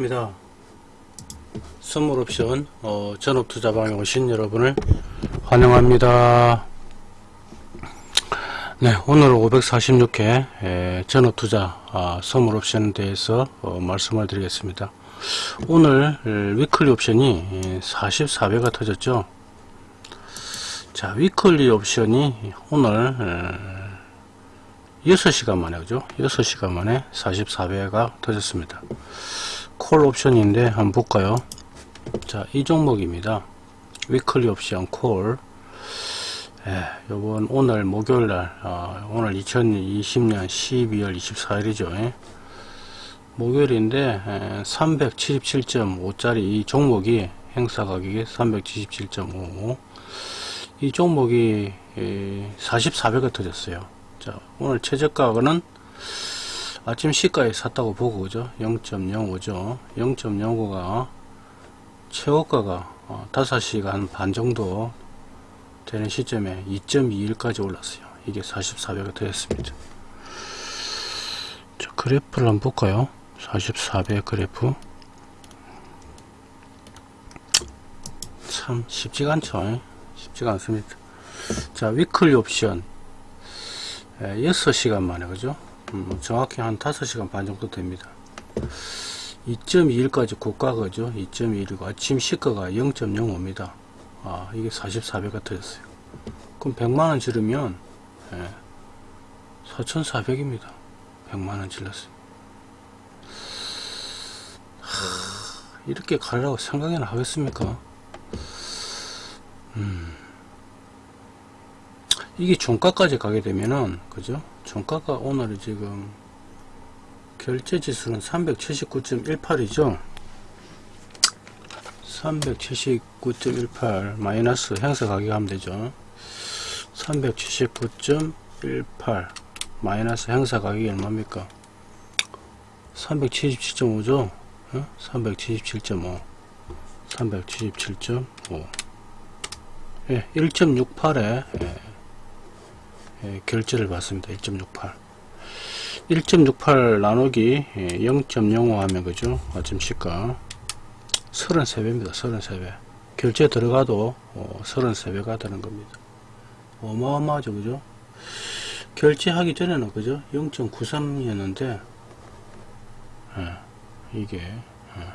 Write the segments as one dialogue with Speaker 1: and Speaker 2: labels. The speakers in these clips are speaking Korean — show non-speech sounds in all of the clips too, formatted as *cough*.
Speaker 1: 입니다. 선물 옵션 어, 전업 투자방에 오신 여러분을 환영합니다. 네, 오늘 546회 에, 전업 투자 아, 선물 옵션에 대해서 어, 말씀을 드리겠습니다. 오늘 에, weekly 옵션이 44배가 터졌죠. 자, weekly 옵션이 오늘 에, 6시간 만에 그죠? 6시간 만에 44배가 터졌습니다. 콜 옵션인데 한번 볼까요? 자 이 종목입니다. 위클리 옵션 콜 예, 요번 오늘 목요일날 어, 오늘 2020년 12월 24일이죠. 예. 목요일인데 예, 377.5짜리 이 종목이 행사 가격이 377.5이 종목이 예, 44배가 터졌어요. 자 오늘 최저가는 아침 시가에 샀다고 보고 그죠? 0.05죠. 0.05가 최고가가 어, 5시간 반 정도 되는 시점에 2.21까지 올랐어요. 이게 44배가 되었습니다. 자 그래프를 한번 볼까요? 44배 그래프. 참 쉽지가 않죠. 쉽지가 않습니다. 자 위클리 옵션. 6시간 만에 그죠 음, 정확히 한 5시간 반 정도 됩니다. 2.21까지 고가가죠. 2.21이고 아침 시가가 0.05입니다. 아 이게 44배가 터졌어요. 그럼 100만원 지르면 예, 4,400입니다. 100만원 질렀어요. 하, 이렇게 가려고 생각이나 하겠습니까? 음, 이게 종가까지 가게 되면은 그죠? 종가가 오늘 지금 결제 지수는 379.18이죠? 379.18 마이너스 행사 가격 하면 되죠. 379.18 마이너스 행사 가격이 얼마입니까? 377.5죠? 어? 377.5 377.5 예, 1.68에 예, 예, 결제를 받습니다. 1.68 1.68 나누기 0.05 예, 하면 그죠? 아침 시가 33배입니다. 33배. 결제 들어가도 어, 33배가 되는 겁니다. 어마어마하죠 그죠? 결제하기 전에는 그죠? 0.93이었는데 예, 이게 예,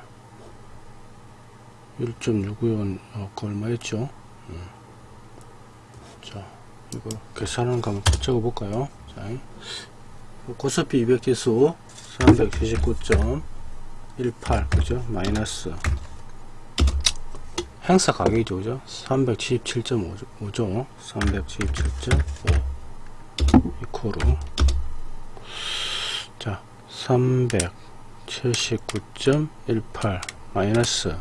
Speaker 1: 1.65원 어, 그 얼마였죠? 음. 자 이거 거 한번 적어 볼까요? 자, 고스피 200 지수 379.18 그죠? 마이너스. 행사 가격이죠 그죠? 377.5죠. 377.5 이코로. 자 379.18 마이너스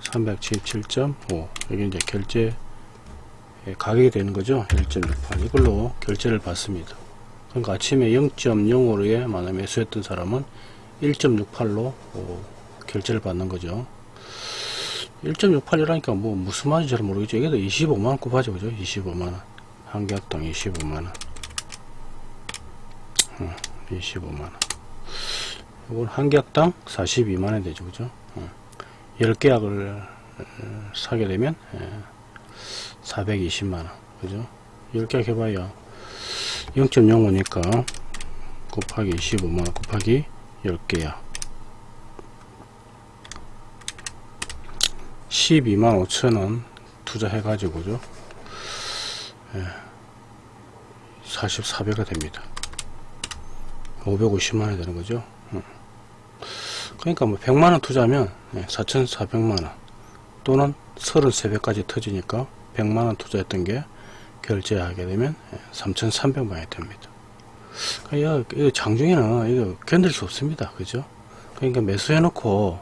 Speaker 1: 377.5 여기 이제 결제 가격이 되는 거죠? 1.68 이걸로 결제를 받습니다. 그러니까 아침에 0.05에 만약 매수했던 사람은 1.68로 어, 결제를 받는 거죠. 1.68이라니까 뭐 무슨 말인지 잘 모르겠죠. 이게 25만원 곱하죠 그죠? 25만원. 한계학당 25만원. 어, 25만원. 이건 한계학당 42만원 되죠 그죠? 어, 10계약을 사게 되면 420만원. 그죠? 10계약 해봐야 0.05니까 곱하기 25만원 곱하기 10개야. 12만 5천원 투자해 가지고죠? 예, 44배가 됩니다. 550만원이 되는 거죠? 음. 그러니까 뭐 100만원 투자하면 4,400만원 또는 33배까지 터지니까 100만원 투자했던 게 결제하게 되면 3,300만원이 됩니다. 그러니까 이거 장중에는 이거 견딜 수 없습니다. 그죠? 그러니까 매수해 놓고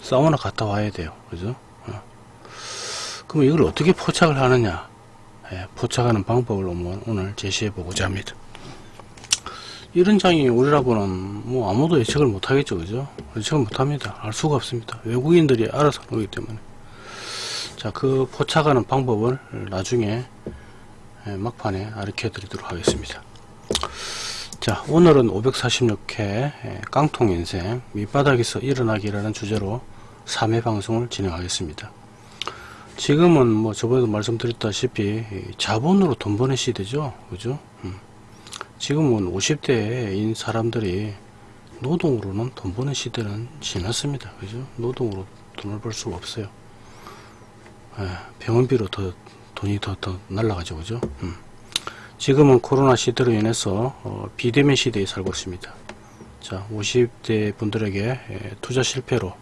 Speaker 1: 사우나 갔다 와야 돼요. 그죠? 어. 그럼 이걸 어떻게 포착을 하느냐? 예, 포착하는 방법을 오늘 제시해 보고자 합니다. 이런 장이 우리라고는 뭐 아무도 예측을 못 하겠죠. 그죠? 예측을 못 합니다. 알 수가 없습니다. 외국인들이 알아서 오기 때문에. 자, 그 포착하는 방법을 나중에 예, 막판에 알려 드리도록 하겠습니다 자 오늘은 546회 깡통 인생 밑바닥에서 일어나기라는 주제로 3회 방송을 진행하겠습니다. 지금은 뭐 저번에도 말씀드렸다시피 자본으로 돈 버는 시대죠. 그죠? 음. 지금은 50대인 사람들이 노동으로는 돈 버는 시대는 지났습니다. 그죠? 노동으로 돈을 벌 수가 없어요. 예, 병원비로 더 돈이 더, 더 날라가죠. 그죠? 음. 지금은 코로나 시대로 인해서 어, 비대면 시대에 살고 있습니다. 자, 50대 분들에게 예, 투자 실패로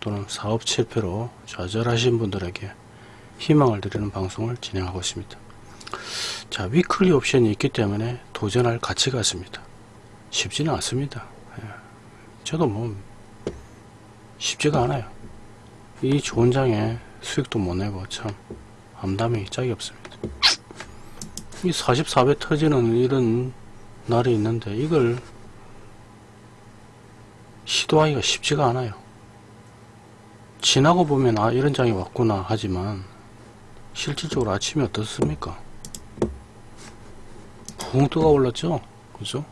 Speaker 1: 또는 사업 실패로 좌절하신 분들에게 희망을 드리는 방송을 진행하고 있습니다. 자, 위클리 옵션이 있기 때문에 도전할 가치가 있습니다. 쉽지는 않습니다. 예. 저도 뭐 쉽지가 않아요. 이 좋은 장에 수익도 못 내고 참 암담이 짝이 없습니다. 이 44배 터지는 이런 날이 있는데 이걸 시도하기가 쉽지가 않아요. 지나고 보면 아 이런 장이 왔구나 하지만 실질적으로 아침이 어떻습니까? 붕 뜨가 올랐죠? 그죠?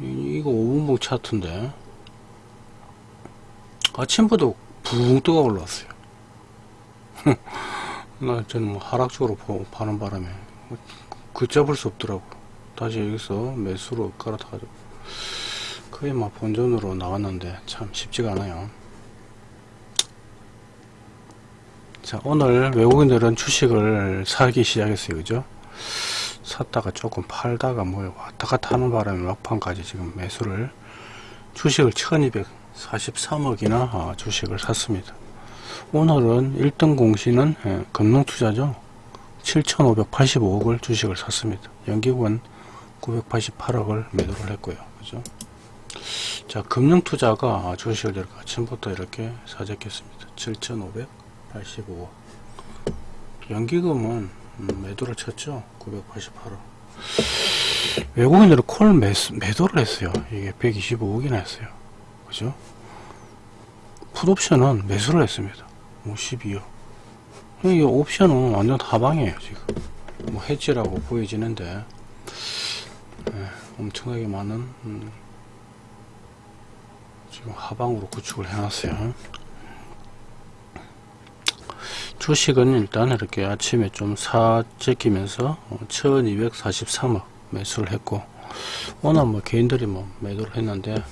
Speaker 1: 이, 이거 5분봉 차트인데 아침부터 붕 뜨가 올랐어요. *laughs* 나 저는 뭐 하락적으로 보, 파는 바람에 걷잡을 수 없더라고. 다시 여기서 매수로 깔아타가지고 거의 막 본전으로 나왔는데 참 쉽지가 않아요. 자 오늘 외국인들은 주식을 사기 시작했어요. 그죠? 샀다가 조금 팔다가 뭐 왔다 갔다 하는 바람에 막판까지 지금 매수를 주식을 1243억이나 주식을 샀습니다. 오늘은 1등 공시는 예, 금융투자죠. 7,585억을 주식을 샀습니다. 연기군 988억을 매도를 했고요. 그죠? 자, 금융투자가 주식을 이렇게 아침부터 이렇게 사재했습니다. 7,585억. 연기금은 음, 매도를 쳤죠. 988억. 외국인들은 콜 매, 매도를 했어요. 이게 125억이나 했어요. 그죠? 풋옵션은 매수를 했습니다. 뭐 12억. 이 옵션은 완전 하방이에요, 지금. 뭐 해지라고 보여지는데, 네, 엄청나게 많은, 음, 지금 하방으로 구축을 해놨어요. 주식은 일단 이렇게 아침에 좀 사재끼면서 1243억 매수를 했고, 오늘 뭐 개인들이 뭐 매도를 했는데,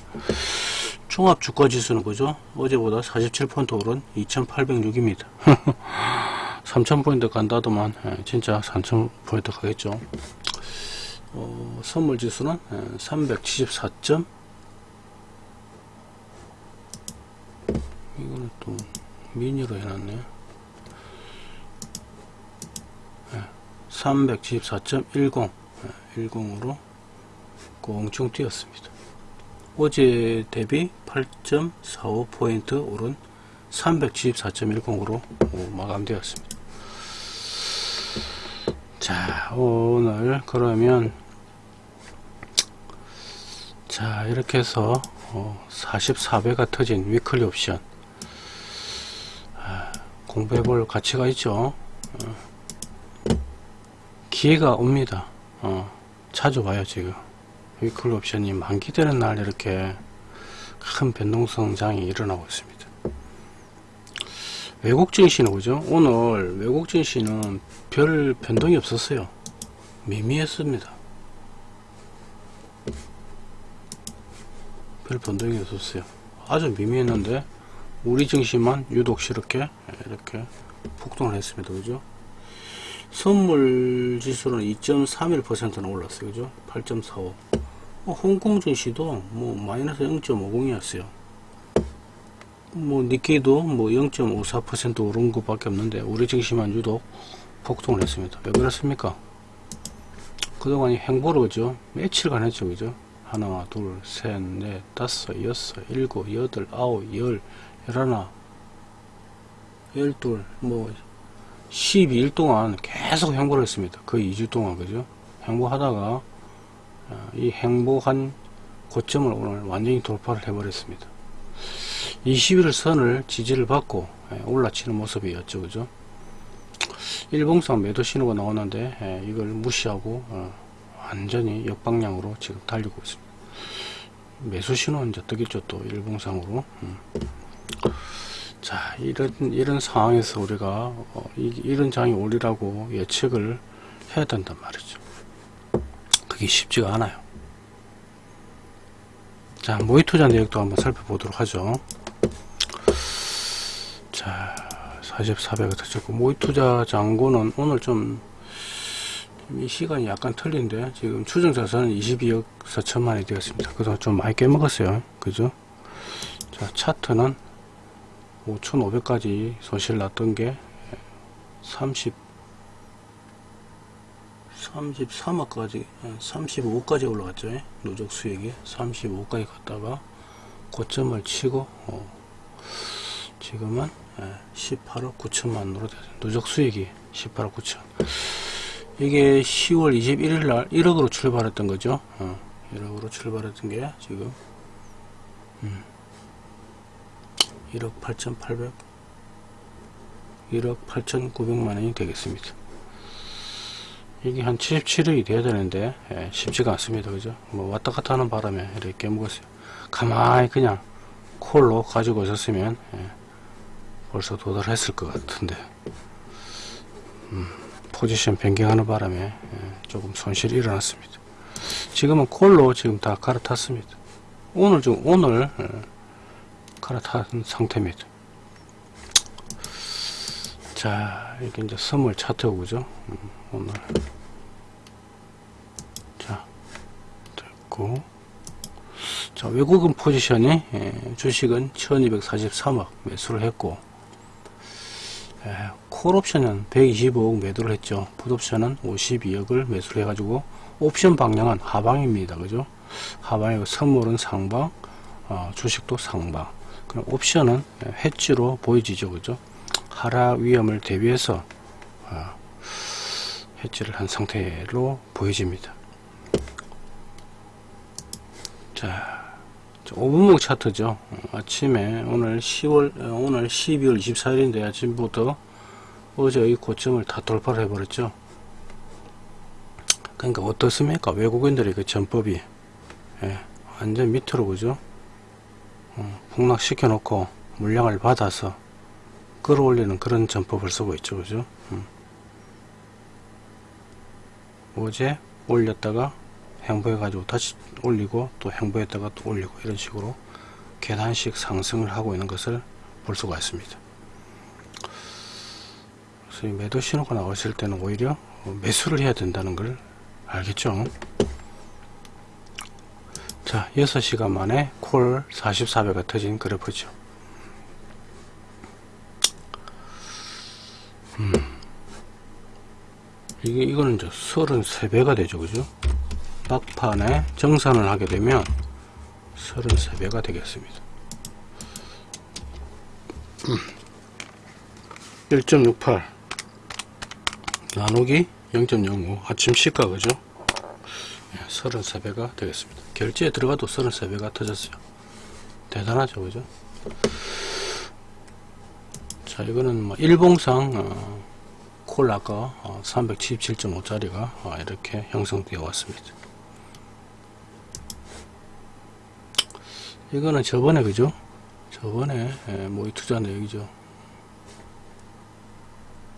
Speaker 1: 종합 주가 지수는 그죠? 어제보다 47포인트 오른 2806입니다. 3000포인트 *laughs* 간다더만 예, 진짜 3000포인트 가겠죠. 어, 선물 지수는 374점 예, 이거는 또 미니로 해놨네 374.10 예, 10으로 꽁충 뛰었습니다. 어제 대비 8.45포인트 오른 374.10으로 마감되었습니다. 자, 오늘 그러면 자, 이렇게 해서 44배가 터진 위클리 옵션 아, 공부해 볼 가치가 있죠. 어, 기회가 옵니다. 어, 자주 와요, 지금. 위클 옵션이 만기되는 날 이렇게 큰 변동성 장이 일어나고 있습니다. 외국 증시는 그죠? 오늘 외국 증시는 별 변동이 없었어요. 미미했습니다. 별 변동이 없었어요. 아주 미미했는데 우리 증시만 유독 이렇게 이렇게 폭등을 했습니다. 그죠? 선물 지수는 2.31%나 올랐어요. 그죠? 8.45. 뭐 홍콩 증시도 뭐 마이너스 0.50이었어요. 뭐 니케이도 뭐 0.54% 오른 것밖에 없는데 우리 증시만 유독 폭등을 했습니다. 왜 그렇습니까? 그동안 행보를 그죠? 며칠간 했죠. 그죠? 하나, 둘, 셋, 넷, 다섯, 여섯, 일곱, 여덟, 아홉, 열, 열하나, 열둘, 뭐 12일 동안 계속 행보를 했습니다. 거의 2주 동안 그죠? 행보하다가 어, 이 행복한 고점을 오늘 완전히 돌파를 해버렸습니다. 21일 선을 지지를 받고 예, 올라치는 모습이었죠. 그죠? 일봉상 매도 신호가 나오는데 예, 이걸 무시하고 어, 완전히 역방향으로 지금 달리고 있습니다. 매수 신호는 이제 뜨겠죠 또 일봉상으로. 음. 자 이런 이런 상황에서 우리가 어, 이, 이런 장이 오리라고 예측을 해야 된단 말이죠. 그게 쉽지가 않아요. 자 모의 투자 내역도 한번 살펴보도록 하죠. 자 44배가 터졌고 모의 투자 잔고는 오늘 좀 이 시간이 약간 틀린데 지금 추정 자산은 22억 4천만이 되었습니다. 그래서 좀 많이 깨먹었어요. 그죠? 자 차트는 5,500까지 손실 났던 게 30, 33억까지, 35억까지 올라갔죠. 누적 수익이 35억까지 갔다가 고점을 치고, 어, 지금은 18억 9천만으로 됐어요. 누적 수익이 18억 9천. 이게 10월 21일 날 1억으로 출발했던 거죠. 어, 1억으로 출발했던 게 지금, 음. 1억 8,800 1억 8,900만원이 되겠습니다. 이게 한 77억이 돼야 되는데 예, 쉽지가 않습니다. 그죠? 뭐 왔다 갔다 하는 바람에 이렇게 깨먹었어요. 가만히 그냥 콜로 가지고 있었으면 예, 벌써 도달했을 것 같은데 음, 포지션 변경하는 바람에 예, 조금 손실이 일어났습니다. 지금은 콜로 지금 다 갈아탔습니다. 오늘 좀 오늘 예, 갈아탄 상태입니다. 자, 이게 이제 선물 차트 그죠? 음, 오늘. 자, 됐고. 자, 외국인 포지션이, 예, 주식은 1243억 매수를 했고, 예, 콜옵션은 125억 매도를 했죠. 풋옵션은 52억을 매수를 해가지고, 옵션 방향은 하방입니다. 그죠? 하방이고, 선물은 상방, 어, 주식도 상방. 그럼 옵션은 해지로 보여지죠 그죠 하락 위험을 대비해서 어, 해지를 한 상태로 보여집니다. 자 5분목 차트죠. 어, 아침에 오늘 10월 어, 오늘 12월 24일인데 아침부터 어제의 고점을 다 돌파를 해버렸죠. 그러니까 어떻습니까? 외국인들의 그 전법이 예, 완전 밑으로 그죠? 어, 폭락시켜 놓고 물량을 받아서 끌어올리는 그런 전법을 쓰고 있죠. 그죠? 음. 어제 올렸다가 행보해 가지고 다시 올리고 또 행보했다가 또 올리고 이런 식으로 계단식 상승을 하고 있는 것을 볼 수가 있습니다. 그래서 이 매도 신호가 나왔을 때는 오히려 매수를 해야 된다는 걸 알겠죠? 자 6시간 만에 콜 44배가 터진 그래프죠 이게 이거는 이제 33배가 되죠 그죠 막판에 정산을 하게 되면 33배가 되겠습니다 음. 1.68 나누기 0.05 아침 시가 그죠 33배가 되겠습니다. 결제에 들어가도 33배가 터졌어요. 대단하죠, 그죠? 자, 이거는 뭐 일봉상 어, 콜 아까 어, 377.5짜리가 어, 이렇게 형성되어 왔습니다. 이거는 저번에 그죠? 저번에 예, 모의 투자 내역이죠.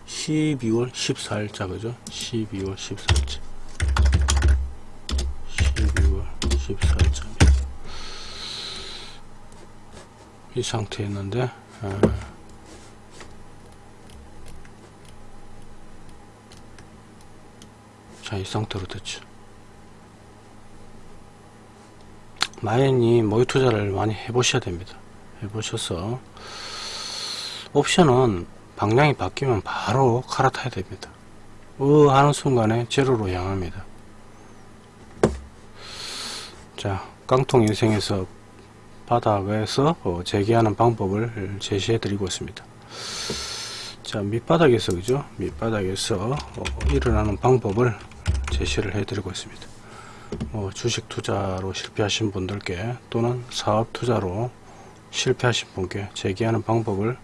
Speaker 1: 12월 14일자 그죠? 12월 14일자 14점 이 상태였는데 자 이 상태로 됐죠. 마연이 모의 투자를 많이 해보셔야 됩니다. 해보셔서 옵션은 방향이 바뀌면 바로 갈아타야 됩니다. 으 하는 순간에 제로로 향합니다. 자 깡통 인생에서 바닥에서 어, 재개하는 방법을 제시해 드리고 있습니다. 자 밑바닥에서 그죠? 밑바닥에서 어, 일어나는 방법을 제시를 해 드리고 있습니다 뭐 주식 투자로 실패하신 분들께 또는 사업 투자로 실패하신 분께 재개하는 방법을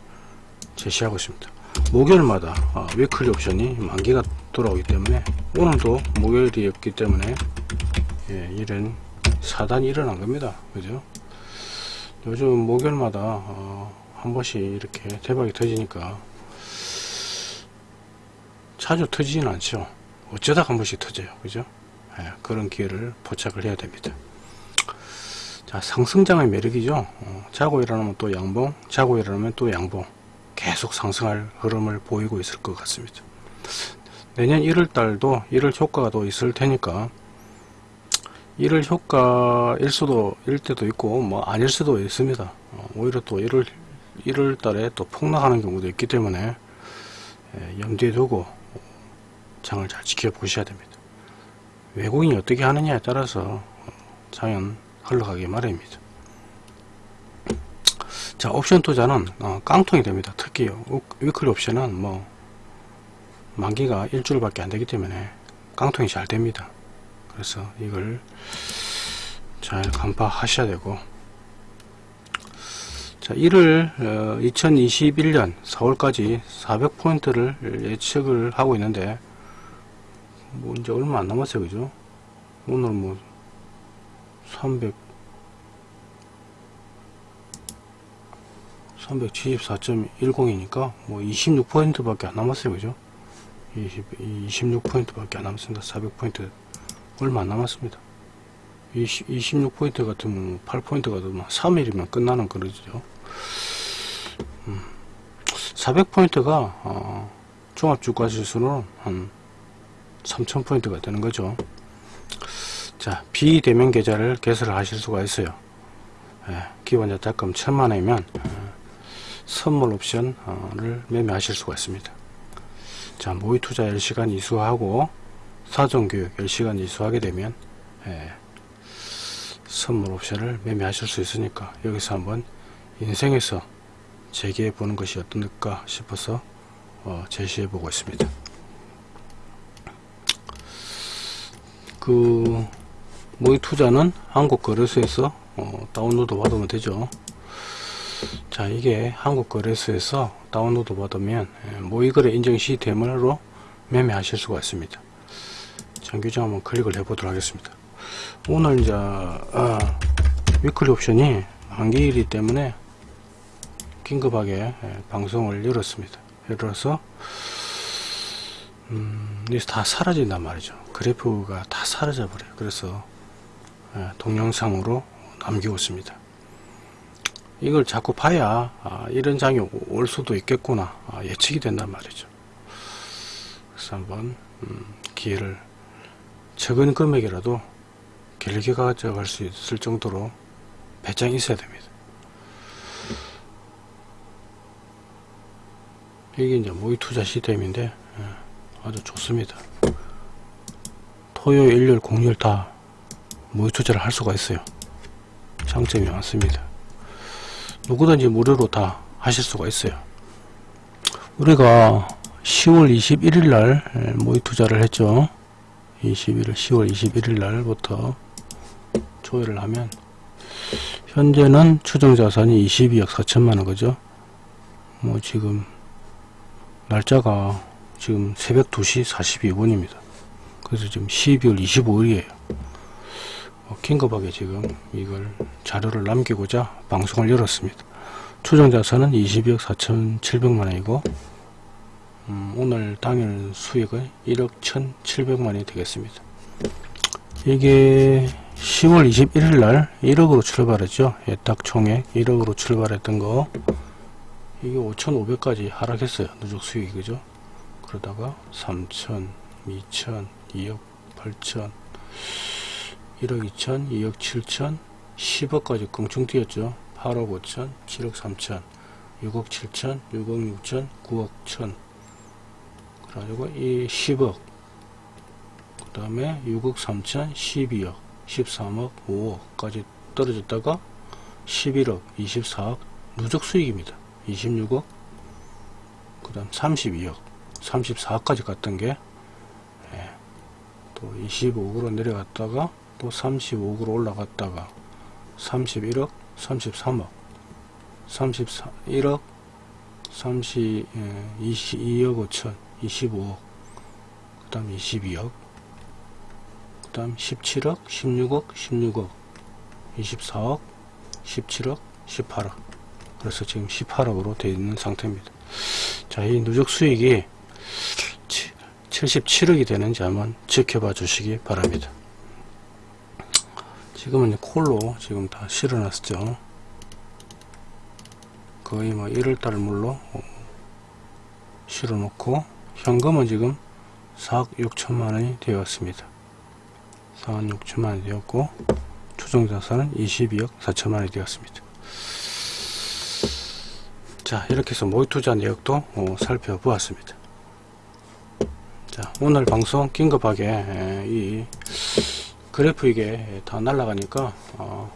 Speaker 1: 제시하고 있습니다 목요일마다 어, 위클리 옵션이 만기가 돌아오기 때문에 오늘도 목요일이었기 때문에 예, 이런 사단이 일어난 겁니다. 그죠? 요즘 목요일마다 어, 한 번씩 이렇게 대박이 터지니까 자주 터지진 않죠. 어쩌다 한 번씩 터져요. 그죠? 예, 그런 기회를 포착을 해야 됩니다. 자, 상승장의 매력이죠. 어, 자고 일어나면 또 양봉, 자고 일어나면 또 양봉. 계속 상승할 흐름을 보이고 있을 것 같습니다. 내년 1월달도 1월 효과가 또 있을 테니까 1월 효과일 수도 일 때도 있고 뭐 아닐 수도 있습니다. 어, 오히려 또 1월 1월달에 또 폭락하는 경우도 있기 때문에 예, 염두에 두고 장을 잘 지켜보셔야 됩니다. 외국인이 어떻게 하느냐에 따라서 장은 흘러가기 마련입니다. 자 옵션 투자는 어, 깡통이 됩니다. 특히 위클리 옵션은 뭐 만기가 일주일밖에 안 되기 때문에 깡통이 잘 됩니다. 그래서 이걸 잘 간파하셔야 되고 자 1월 어, 2021년 4월까지 400포인트를 예측을 하고 있는데 뭐 이제 얼마 안 남았어요 그죠? 오늘 뭐 300 374.10이니까 뭐 26포인트 밖에 안 남았어요 그죠? 20, 26포인트 밖에 안 남았습니다. 400포인트 얼마 안 남았습니다. 20, 26포인트 같으면 8포인트 같으면 3일이면 끝나는 그러죠. 음, 400포인트가 어, 종합주가지수는 한 3000포인트가 되는 거죠. 자 비대면 계좌를 개설을 하실 수가 있어요. 예, 기본 자타금 1000만원이면 어, 선물 옵션을 매매하실 수가 있습니다. 자 모의 투자 10시간 이수하고 사전교육 10시간 이수하게 되면 예, 선물 옵션을 매매하실 수 있으니까 여기서 한번 인생에서 재개해 보는 것이 어떨까 싶어서 어, 제시해 보고 있습니다 그 모의 투자는 한국 거래소에서 어, 다운로드 받으면 되죠. 자 이게 한국 거래소에서 다운로드 받으면 예, 모의거래 인증 시스템으로 매매하실 수가 있습니다. 장규정 한번 클릭을 해 보도록 하겠습니다. 오늘 이제 아, 위클리 옵션이 만기일이 때문에 긴급하게 예, 방송을 열었습니다. 열어서 음, 여기서 다 사라진단 말이죠. 그래프가 다 사라져 버려요. 그래서 예, 동영상으로 남기고 있습니다. 이걸 자꾸 봐야 아, 이런 장이 올 수도 있겠구나. 아, 예측이 된단 말이죠. 그래서 한번 음, 기회를 적은 금액이라도 길게 가져갈 수 있을 정도로 배짱이 있어야 됩니다. 이게 이제 모의 투자 시스템인데 예, 아주 좋습니다. 토요 일요일 공휴일 다 모의 투자를 할 수가 있어요. 장점이 많습니다. 누구든지 무료로 다 하실 수가 있어요. 우리가 10월 21일 날 모의 투자를 했죠. 21일 10월 21일 날부터 조회를 하면 현재는 추정 자산이 22억 4천만원 그죠? 뭐 지금 날짜가 지금 새벽 2시 42분입니다. 그래서 지금 12월 25일이에요. 어, 긴급하게 지금 이걸 자료를 남기고자 방송을 열었습니다. 추정자산은 22억 4,700만원이고 음, 오늘 당일 수익은 1억 1,700만원이 되겠습니다. 이게 10월 21일 날 1억으로 출발했죠. 예, 딱 총액 1억으로 출발했던 거. 이게 5,500까지 하락했어요. 누적 수익이 그죠 그러다가 3천 2천 2억 8천 1억 2천 2억 7천 10억까지 껑충 뛰었죠. 8억 5천 7억 3천 6억 7천 6억 6천 9억 1천. 그래가지고 이 10억 그 다음에 6억 3천 12억 13억 5억까지 떨어졌다가 11억 24억 누적 수익입니다. 26억 그 다음 32억 34억까지 갔던 게 또 25억으로 내려갔다가 또 35억으로 올라갔다가 31억 33억 31억 30 22억 5천 25억 그 다음 22억 그 다음 17억 16억 16억 24억 17억 18억. 그래서 지금 18억으로 되어 있는 상태입니다. 자 이 누적 수익이 77억이 되는지 한번 지켜봐 주시기 바랍니다. 지금은 콜로 지금 다 실어놨죠. 거의 뭐 1월달 물로 실어놓고 현금은 지금 4억 6천만원이 되었습니다. 4억 6천만원이 되었고 추정자산은 22억 4천만원이 되었습니다. 자 이렇게 해서 모의투자 내역도 어, 살펴보았습니다 자 오늘 방송 긴급하게 에, 이 그래프 이게 다 날라가니까 어,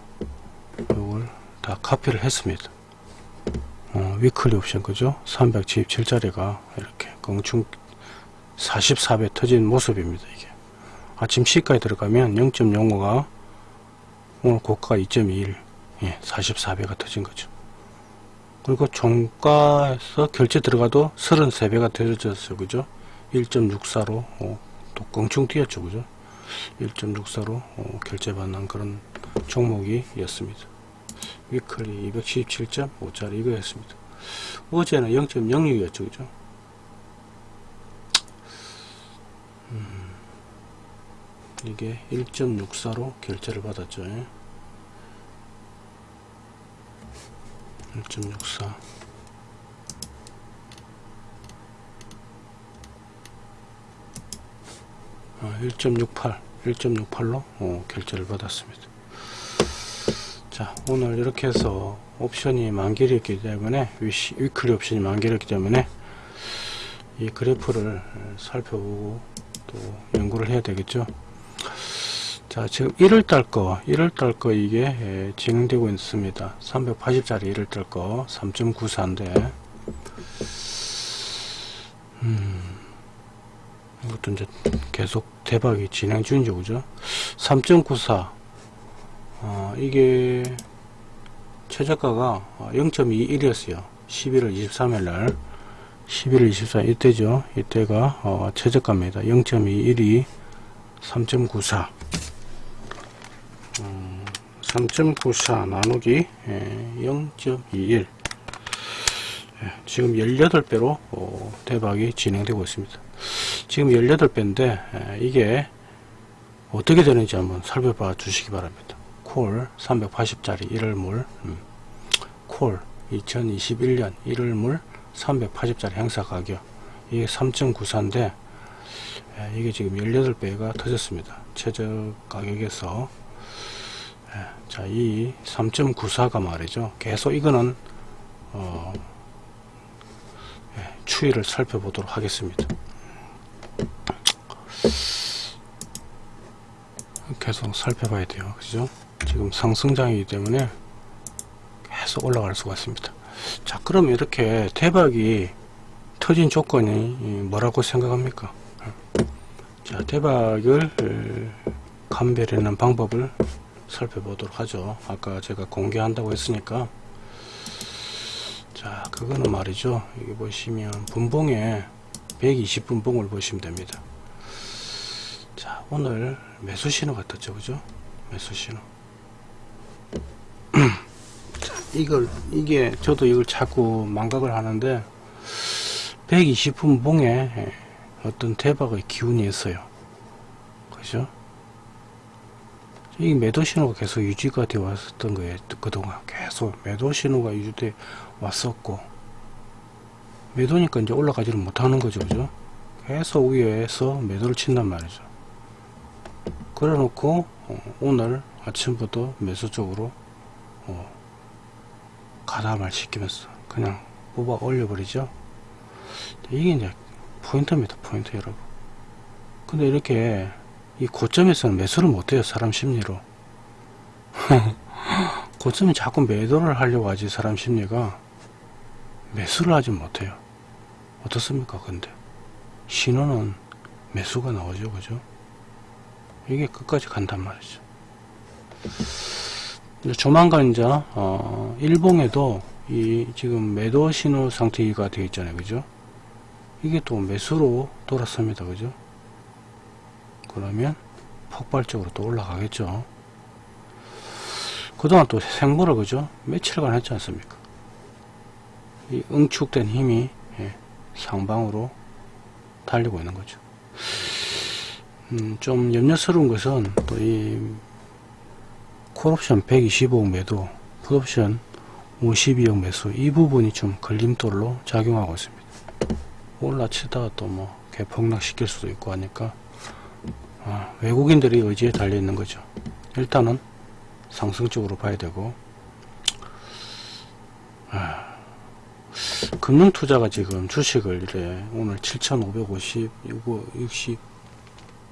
Speaker 1: 이걸 다 카피를 했습니다. 어, 위클리 옵션 그죠? 377짜리가 이렇게 껑충 44배 터진 모습입니다 이게. 아침 C가에 들어가면 0.05가 오늘 고가가 2.21 예, 44배가 터진 거죠. 그리고 종가에서 결제 들어가도 33배가 터졌어요 그죠 1.64로 어, 또 껑충 뛰었죠 그죠? 1.64로 어, 결제받는 그런 종목이었습니다. 위클리 277.5짜리 이거였습니다. 어제는 0.06이었죠 그죠? 음, 이게 1.64로 결제를 받았죠 1.64 1.68 1.68로 어, 결제를 받았습니다. 자 오늘 이렇게 해서 옵션이 만기였기 때문에 위시, 위클리 옵션이 만기였기 때문에 이 그래프를 살펴보고 또 연구를 해야 되겠죠? 자 지금 1월달 거 1월달 거 이게 예, 진행되고 있습니다. 380짜리 1월달 거 3.94인데 음, 이것도 이제 계속 대박이 진행 중이죠 그죠? 3.94 어, 이게 최저가가 0.21이었어요. 11월 23일날. 11월 24일 이때죠. 이때가 어, 최저가입니다. 0.21이 3.94 3.94 나누기 0.21 예, 예, 지금 18배로 어, 대박이 진행되고 있습니다 지금 18배인데 예, 이게 어떻게 되는지 한번 살펴봐 주시기 바랍니다. 콜 380짜리 1월물 음, 콜 2021년 1월물 380짜리 행사 가격. 이게 3.94인데 이게 지금 18배가 터졌습니다. 최저 가격에서. 자, 이 3.94가 말이죠. 계속 이거는 어, 예, 추이를 살펴보도록 하겠습니다. 계속 살펴봐야 돼요. 그죠? 지금 상승장이기 때문에 계속 올라갈 수가 있습니다. 자, 그럼 이렇게 대박이 터진 조건이 뭐라고 생각합니까? 자, 대박을 감별하는 방법을 살펴보도록 하죠 아까 제가 공개한다고 했으니까 자 그거는 말이죠 여기 보시면 분봉에 120분 봉을 보시면 됩니다. 자 오늘 매수 신호가 떴죠? 그죠? 매수 신호. *clears throat* 이걸 이게 저도 이걸 자꾸 망각을 하는데 120분 봉에 어떤 대박의 기운이 있어요. 그죠? 이 매도 신호가 계속 유지가 되어 왔었던 거예요. 그동안 계속 매도 신호가 유지돼 왔었고 매도니까 이제 올라가지를 못하는 거죠. 그죠? 계속 위에서 매도를 친단 말이죠. 그래 놓고 어, 오늘 아침부터 매수 쪽으로 어, 가담을 시키면서 그냥 뽑아 올려 버리죠. 이게 이제 포인트입니다. 포인트 여러분. 근데 이렇게 이 고점에서는 매수를 못해요 사람 심리로 *laughs* 고점이 자꾸 매도를 하려고 하지 사람 심리가 매수를 하지 못해요 어떻습니까 근데 신호는 매수가 나오죠 그죠 이게 끝까지 간단 말이죠 이제 조만간 이제 어, 일봉에도 이 지금 매도 신호 상태가 되어 있잖아요 그죠 이게 또 매수로 돌았습니다 그죠 그러면 폭발적으로 또 올라가겠죠. 그동안 또 생물을 그죠? 며칠간 했지 않습니까? 이 응축된 힘이 예, 상방으로 달리고 있는 거죠. 음, 좀 염려스러운 것은 또 이 콜옵션 125억 매도, 풋옵션 52억 매수 이 부분이 좀 걸림돌로 작용하고 있습니다. 올라치다가 또 뭐 개폭락 시킬 수도 있고 하니까 아, 외국인들이 의지에 달려 있는 거죠. 일단은 상승적으로 봐야 되고 아, 금융투자가 지금 주식을 이래 오늘 7,550, 60,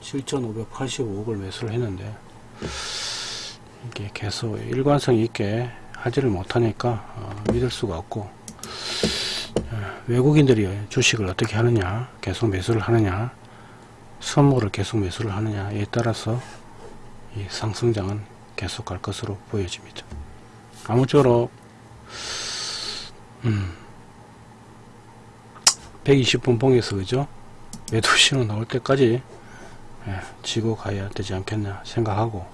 Speaker 1: 7,585억을 매수를 했는데 이게 계속 일관성 있게 하지를 못하니까 어, 믿을 수가 없고 어, 외국인들이 주식을 어떻게 하느냐 계속 매수를 하느냐 선물을 계속 매수를 하느냐에 따라서 이 상승장은 계속 갈 것으로 보여집니다. 아무쪼록 음, 120분 봉에서 그죠 매도 신호 나올 때까지 예, 지고 가야 되지 않겠나 생각하고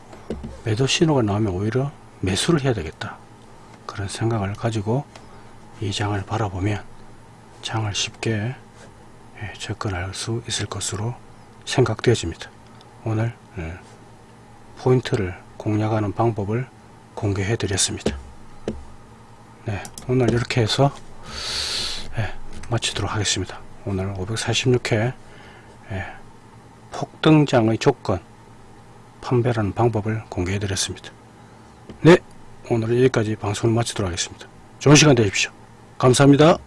Speaker 1: 매도 신호가 나오면 오히려 매수를 해야 되겠다 그런 생각을 가지고 이 장을 바라보면 장을 쉽게 예, 접근할 수 있을 것으로 생각되어집니다. 오늘 예, 포인트를 공략하는 방법을 공개해 드렸습니다. 네, 오늘 이렇게 해서 예, 마치도록 하겠습니다. 오늘 546회 폭등장의 조건 판별하는 방법을 공개해 드렸습니다. 네, 오늘 여기까지 방송을 마치도록 하겠습니다. 좋은 시간 되십시오. 감사합니다.